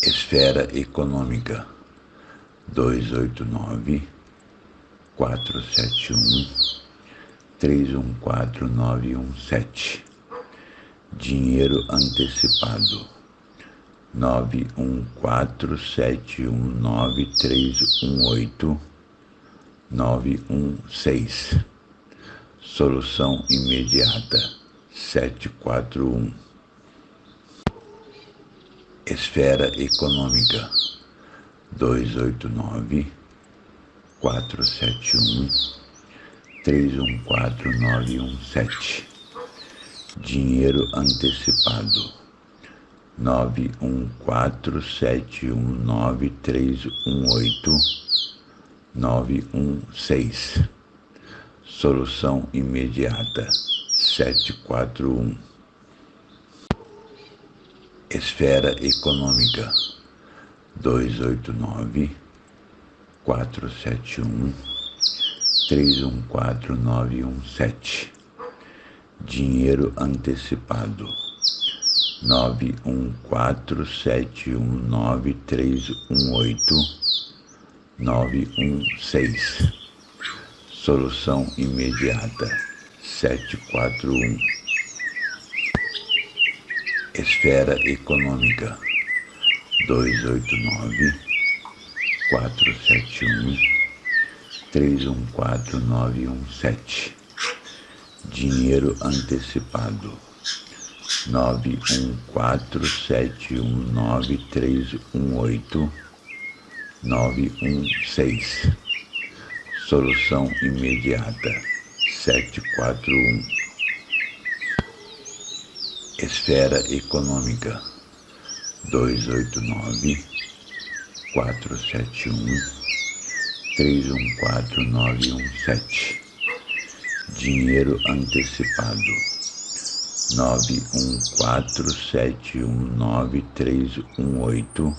Esfera Econômica 289 471 314917 Dinheiro antecipado 914719318 916 Solução imediata 741 Esfera Econômica 289 471 314917 Dinheiro antecipado 914719318 916 Solução imediata 741 Esfera Econômica 289 471 314917 Dinheiro antecipado 914719318 916 Solução imediata 741 Esfera Econômica 289 471 314917 Dinheiro antecipado 914719318 916 Solução imediata 741 Esfera Econômica 289 471 314917 Dinheiro antecipado 914719318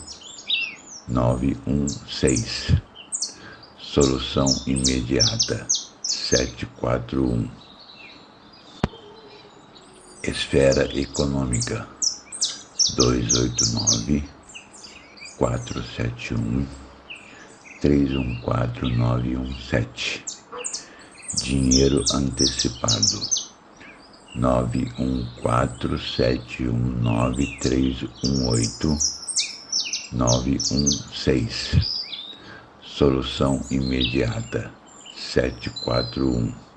916 Solução imediata 741 Esfera Econômica 289 471 314917 Dinheiro antecipado 914719318 916 Solução imediata 741